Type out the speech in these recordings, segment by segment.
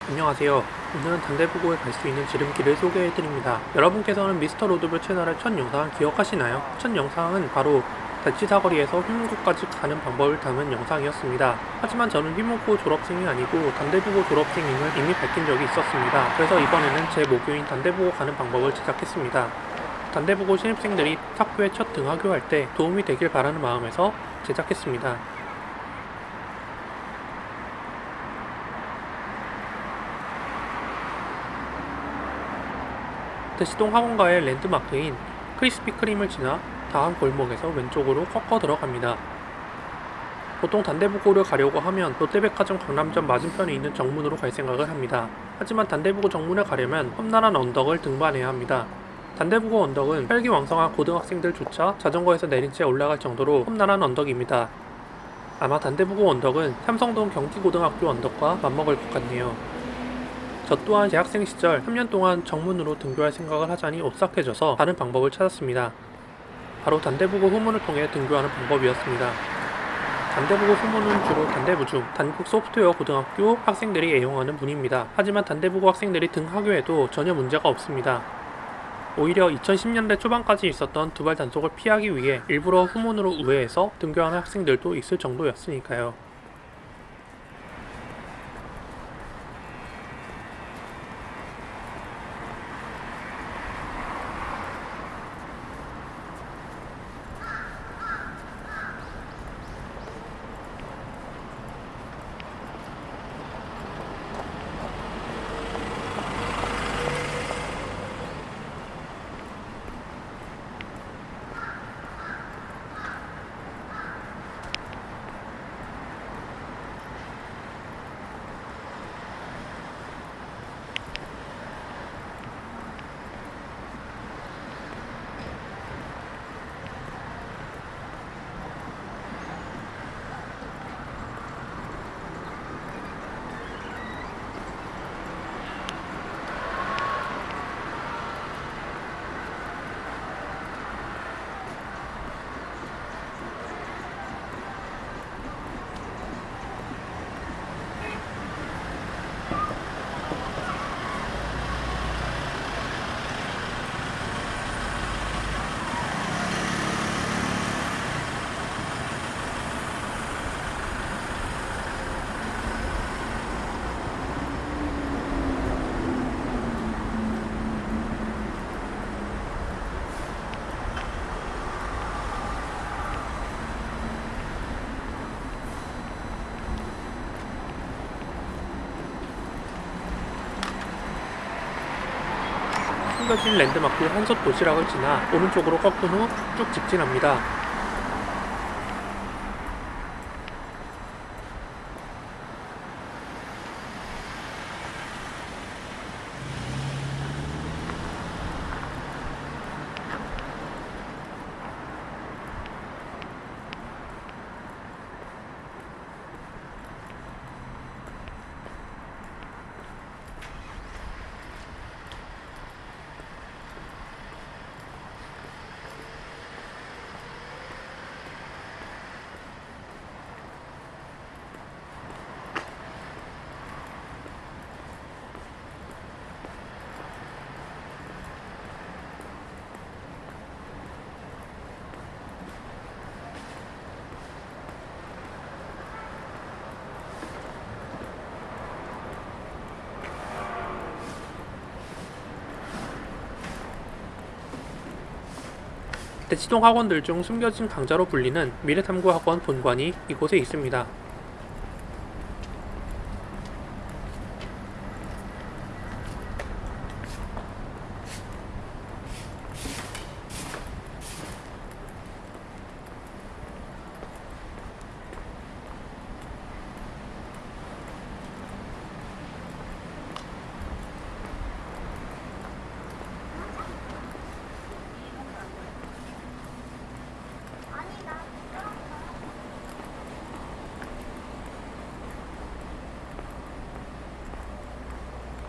안녕하세요. 오늘은 단대부고에 갈 수 있는 지름길을 소개해드립니다. 여러분께서는 미스터 로드뷰 채널의 첫 영상 기억하시나요? 첫 영상은 바로 대치 사거리에서 휘문고까지 가는 방법을 담은 영상이었습니다. 하지만 저는 휘문고 졸업생이 아니고 단대부고 졸업생임을 이미 밝힌 적이 있었습니다. 그래서 이번에는 제 모교인 단대부고 가는 방법을 제작했습니다. 단대부고 신입생들이 학교에 첫 등하교할 때 도움이 되길 바라는 마음에서 제작했습니다. 대시동 학원가의 랜드마크인 크리스피 크림을 지나 다음 골목에서 왼쪽으로 꺾어 들어갑니다. 보통 단대부고를 가려고 하면 롯데백화점 강남점 맞은편에 있는 정문으로 갈 생각을 합니다. 하지만 단대부고 정문에 가려면 험난한 언덕을 등반해야 합니다. 단대부고 언덕은 혈기왕성한 고등학생들조차 자전거에서 내린 채 올라갈 정도로 험난한 언덕입니다. 아마 단대부고 언덕은 삼성동 경기고등학교 언덕과 맞먹을 것 같네요. 저 또한 대학생 시절 3년 동안 정문으로 등교할 생각을 하자니 오싹해져서 다른 방법을 찾았습니다. 바로 단대부고 후문을 통해 등교하는 방법이었습니다. 단대부고 후문은 주로 단대부중, 단국 소프트웨어 고등학교 학생들이 애용하는 문입니다. 하지만 단대부고 학생들이 등하교에도 전혀 문제가 없습니다. 오히려 2010년대 초반까지 있었던 두발 단속을 피하기 위해 일부러 후문으로 우회해서 등교하는 학생들도 있을 정도였으니까요. 숨겨진 랜드마크 한솥 도시락을 지나 오른쪽으로 꺾은 후 쭉 직진합니다. 대치동 학원들 중 숨겨진 강자로 불리는 미래탐구학원 본관이 이곳에 있습니다.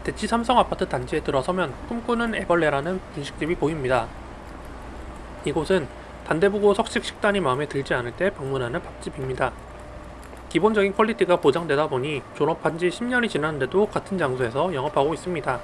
대치 삼성 아파트 단지에 들어서면 꿈꾸는 애벌레라는 분식집이 보입니다. 이곳은 단대부고 석식 식단이 마음에 들지 않을 때 방문하는 밥집입니다. 기본적인 퀄리티가 보장되다 보니 졸업한 지 10년이 지났는데도 같은 장소에서 영업하고 있습니다.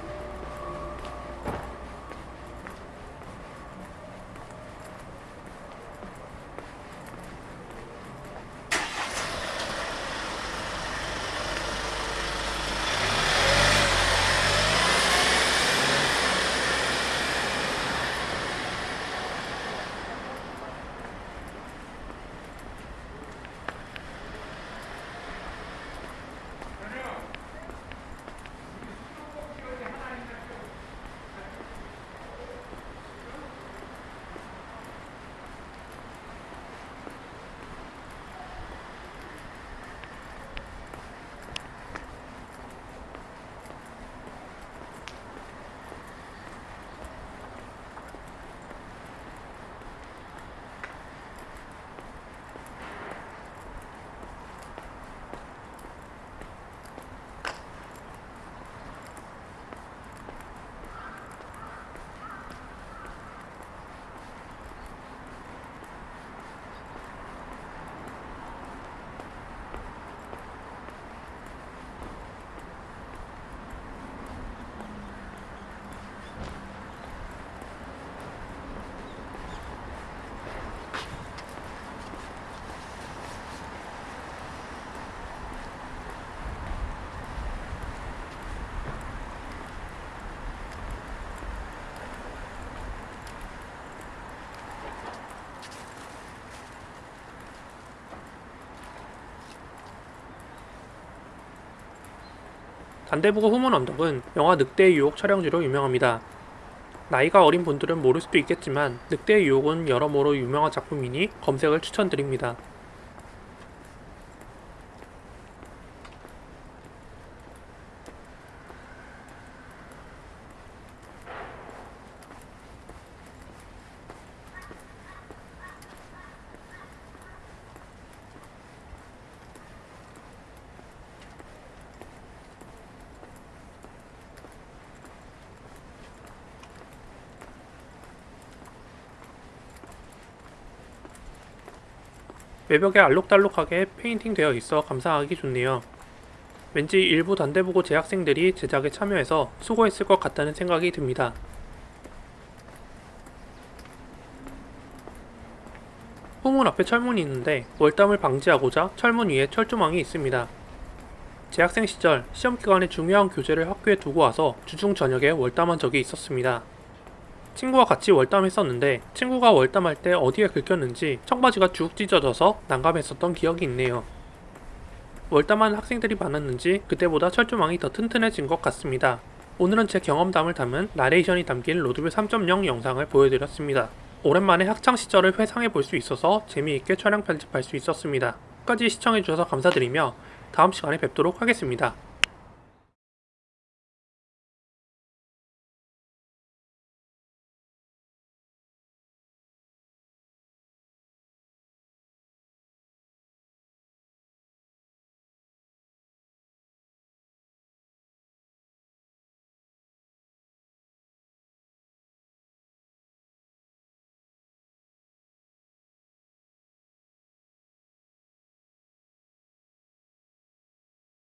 단대부고 후문 언덕은 영화 늑대의 유혹 촬영지로 유명합니다. 나이가 어린 분들은 모를 수도 있겠지만 늑대의 유혹은 여러모로 유명한 작품이니 검색을 추천드립니다. 외벽에 알록달록하게 페인팅 되어 있어 감상하기 좋네요. 왠지 일부 단대부고 재학생들이 제작에 참여해서 수고했을 것 같다는 생각이 듭니다. 후문 앞에 철문이 있는데 월담을 방지하고자 철문 위에 철조망이 있습니다. 재학생 시절 시험 기간에 중요한 교재를 학교에 두고 와서 주중 저녁에 월담한 적이 있었습니다. 친구와 같이 월담했었는데 친구가 월담할 때 어디에 긁혔는지 청바지가 쭉 찢어져서 난감했었던 기억이 있네요. 월담한 학생들이 많았는지 그때보다 철조망이 더 튼튼해진 것 같습니다. 오늘은 제 경험담을 담은 나레이션이 담긴 로드뷰 3.0 영상을 보여드렸습니다. 오랜만에 학창시절을 회상해 볼 수 있어서 재미있게 촬영 편집할 수 있었습니다. 끝까지 시청해주셔서 감사드리며 다음 시간에 뵙도록 하겠습니다.